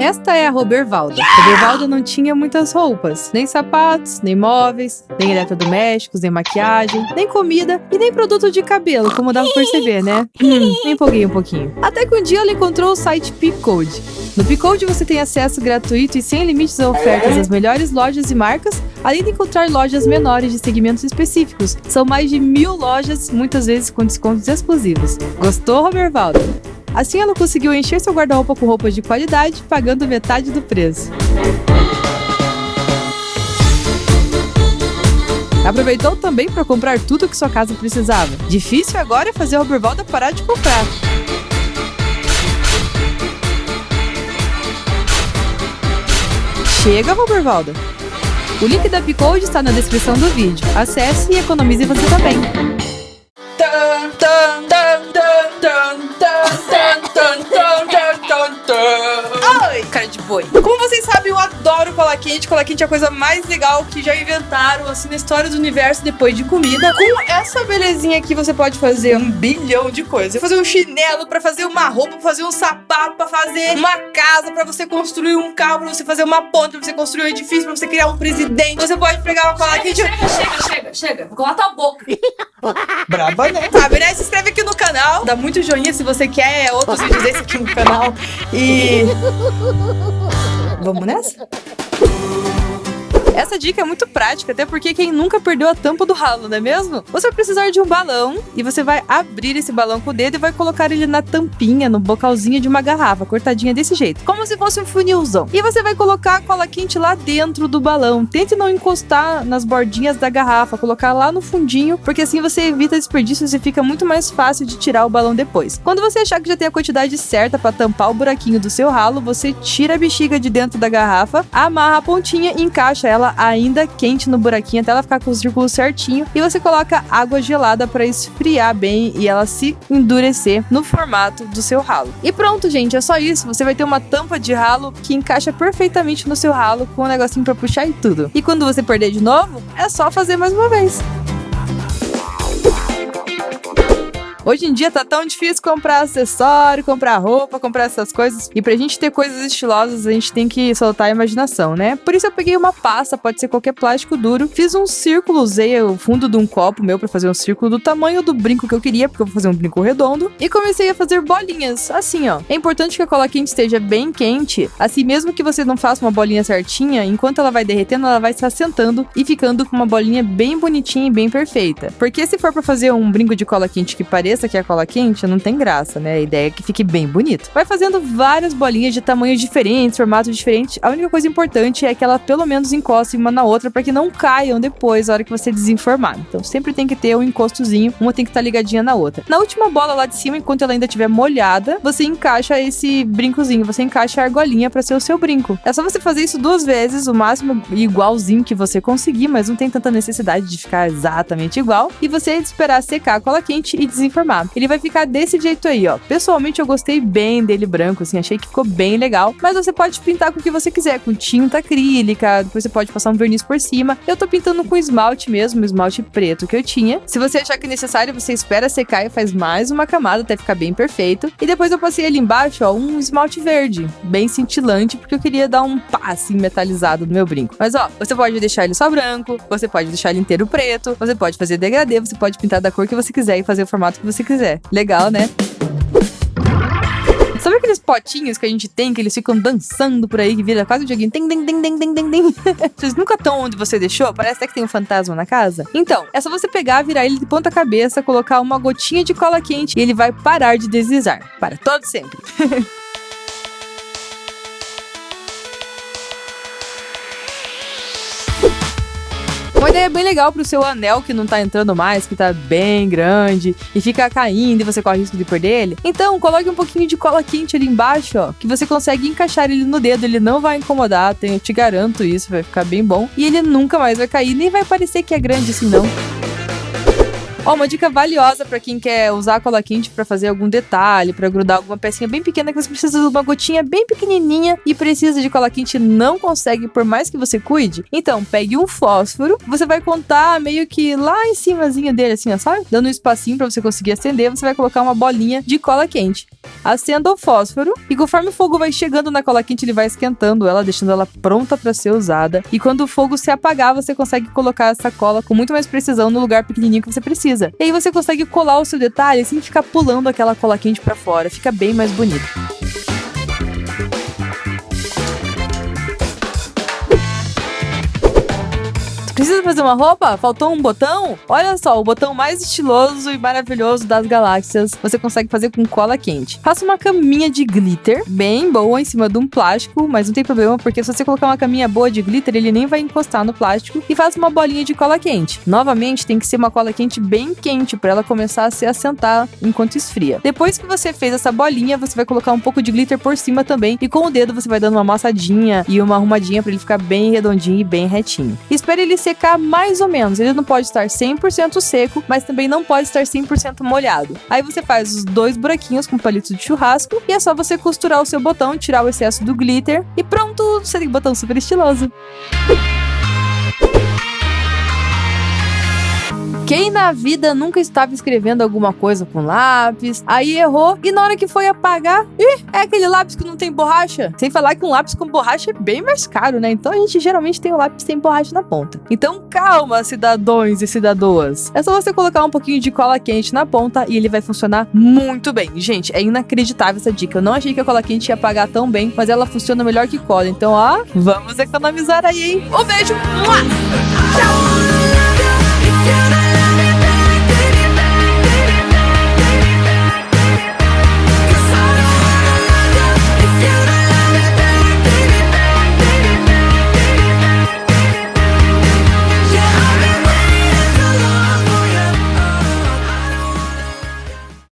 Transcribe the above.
Esta é a Robervalda. Robervalda não tinha muitas roupas, nem sapatos, nem móveis, nem eletrodomésticos, nem maquiagem, nem comida e nem produto de cabelo, como dá pra perceber, né? Hum, me empolguei um pouquinho. Até que um dia ela encontrou o site Picode. No Picode você tem acesso gratuito e sem limites a ofertas das melhores lojas e marcas, além de encontrar lojas menores de segmentos específicos. São mais de mil lojas, muitas vezes com descontos exclusivos. Gostou, Robervalda? Assim ela conseguiu encher seu guarda-roupa com roupas de qualidade, pagando metade do preço. Aproveitou também para comprar tudo que sua casa precisava. Difícil agora é fazer a Robervalda parar de comprar. Chega, Robervalda! O link da Picode está na descrição do vídeo. Acesse e economize você também. Tan, tan, cara de boi. Como vocês sabem, eu adoro cola quente. Cola quente é a coisa mais legal que já inventaram, assim, na história do universo depois de comida. Com essa belezinha aqui, você pode fazer um bilhão de coisas. Fazer um chinelo, pra fazer uma roupa, pra fazer um sapato, pra fazer uma casa, pra você construir um carro, pra você fazer uma ponte, pra você construir um edifício, pra você criar um presidente. Você pode pegar uma cola quente... Chega, chega, chega, chega. Vou colar tua boca. Braba, né? Sabe, né? Se inscreve aqui no canal, dá muito joinha se você quer outros vídeos desse aqui no canal. E. Vamos nessa? Essa dica é muito prática, até porque quem nunca perdeu a tampa do ralo, não é mesmo? Você vai precisar de um balão e você vai abrir esse balão com o dedo e vai colocar ele na tampinha, no bocalzinho de uma garrafa, cortadinha desse jeito, como se fosse um funilzão. E você vai colocar a cola quente lá dentro do balão. Tente não encostar nas bordinhas da garrafa, colocar lá no fundinho, porque assim você evita desperdícios e fica muito mais fácil de tirar o balão depois. Quando você achar que já tem a quantidade certa para tampar o buraquinho do seu ralo, você tira a bexiga de dentro da garrafa, amarra a pontinha e encaixa ela ainda quente no buraquinho até ela ficar com o círculo certinho. E você coloca água gelada para esfriar bem e ela se endurecer no formato do seu ralo. E pronto, gente, é só isso. Você vai ter uma tampa de ralo que encaixa perfeitamente no seu ralo com um negocinho para puxar e tudo. E quando você perder de novo, é só fazer mais uma vez. Hoje em dia tá tão difícil comprar acessório, comprar roupa, comprar essas coisas. E pra gente ter coisas estilosas, a gente tem que soltar a imaginação, né? Por isso eu peguei uma pasta, pode ser qualquer plástico duro. Fiz um círculo, usei o fundo de um copo meu para fazer um círculo do tamanho do brinco que eu queria, porque eu vou fazer um brinco redondo. E comecei a fazer bolinhas, assim, ó. É importante que a cola quente esteja bem quente, assim mesmo que você não faça uma bolinha certinha, enquanto ela vai derretendo, ela vai se assentando e ficando com uma bolinha bem bonitinha e bem perfeita. Porque se for para fazer um brinco de cola quente que pareça que é cola quente, não tem graça, né? A ideia é que fique bem bonito. Vai fazendo várias bolinhas de tamanhos diferentes, formatos diferentes. A única coisa importante é que ela pelo menos encoste uma na outra para que não caiam depois, na hora que você desenformar. Então sempre tem que ter um encostozinho, uma tem que estar tá ligadinha na outra. Na última bola lá de cima, enquanto ela ainda estiver molhada, você encaixa esse brincozinho, você encaixa a argolinha para ser o seu brinco. É só você fazer isso duas vezes, o máximo igualzinho que você conseguir, mas não tem tanta necessidade de ficar exatamente igual. E você esperar secar a cola quente e desenformar ele vai ficar desse jeito aí, ó. Pessoalmente eu gostei bem dele branco, assim, achei que ficou bem legal. Mas você pode pintar com o que você quiser, com tinta acrílica, depois você pode passar um verniz por cima. Eu tô pintando com esmalte mesmo, esmalte preto que eu tinha. Se você achar que é necessário, você espera secar e faz mais uma camada até ficar bem perfeito. E depois eu passei ali embaixo, ó, um esmalte verde, bem cintilante, porque eu queria dar um passe metalizado no meu brinco. Mas ó, você pode deixar ele só branco, você pode deixar ele inteiro preto, você pode fazer degradê, você pode pintar da cor que você quiser e fazer o formato que você quiser. Legal, né? Sabe aqueles potinhos que a gente tem, que eles ficam dançando por aí, que vira quase um joguinho? Tem, tem, tem, tem, tem, tem, tem. Vocês nunca estão onde você deixou? Parece até que tem um fantasma na casa. Então, é só você pegar, virar ele de ponta cabeça, colocar uma gotinha de cola quente e ele vai parar de deslizar. Para todo sempre. Uma ideia bem legal pro seu anel que não tá entrando mais, que tá bem grande e fica caindo e você corre risco de perder ele. Então, coloque um pouquinho de cola quente ali embaixo, ó, que você consegue encaixar ele no dedo, ele não vai incomodar, eu te garanto isso, vai ficar bem bom. E ele nunca mais vai cair, nem vai parecer que é grande assim não. Ó, uma dica valiosa para quem quer usar a cola quente para fazer algum detalhe, para grudar alguma pecinha bem pequena que você precisa de uma gotinha bem pequenininha e precisa de cola quente não consegue por mais que você cuide. Então, pegue um fósforo, você vai contar meio que lá em cimazinho dele assim, ó, sabe? Dando um espacinho para você conseguir acender, você vai colocar uma bolinha de cola quente. Acenda o fósforo e conforme o fogo vai chegando na cola quente, ele vai esquentando ela, deixando ela pronta para ser usada. E quando o fogo se apagar, você consegue colocar essa cola com muito mais precisão no lugar pequenininho que você precisa. E aí você consegue colar o seu detalhe sem ficar pulando aquela cola quente para fora, fica bem mais bonito. Precisa fazer uma roupa? Faltou um botão? Olha só, o botão mais estiloso e maravilhoso das galáxias você consegue fazer com cola quente. Faça uma caminha de glitter, bem boa, em cima de um plástico, mas não tem problema porque se você colocar uma caminha boa de glitter, ele nem vai encostar no plástico. E faça uma bolinha de cola quente. Novamente, tem que ser uma cola quente bem quente para ela começar a se assentar enquanto esfria. Depois que você fez essa bolinha, você vai colocar um pouco de glitter por cima também e com o dedo você vai dando uma amassadinha e uma arrumadinha para ele ficar bem redondinho e bem retinho. Espere ele ser secar mais ou menos. Ele não pode estar 100% seco, mas também não pode estar 100% molhado. Aí você faz os dois buraquinhos com palito de churrasco e é só você costurar o seu botão, tirar o excesso do glitter e pronto, você tem um botão super estiloso. Quem na vida nunca estava escrevendo alguma coisa com lápis, aí errou e na hora que foi apagar, ih, é aquele lápis que não tem borracha. Sem falar que um lápis com borracha é bem mais caro, né? Então a gente geralmente tem o um lápis sem borracha na ponta. Então calma, cidadãos e cidadoas. É só você colocar um pouquinho de cola quente na ponta e ele vai funcionar muito bem. Gente, é inacreditável essa dica. Eu não achei que a cola quente ia apagar tão bem, mas ela funciona melhor que cola. Então, ó, vamos economizar aí, hein? Um beijo! Tchau!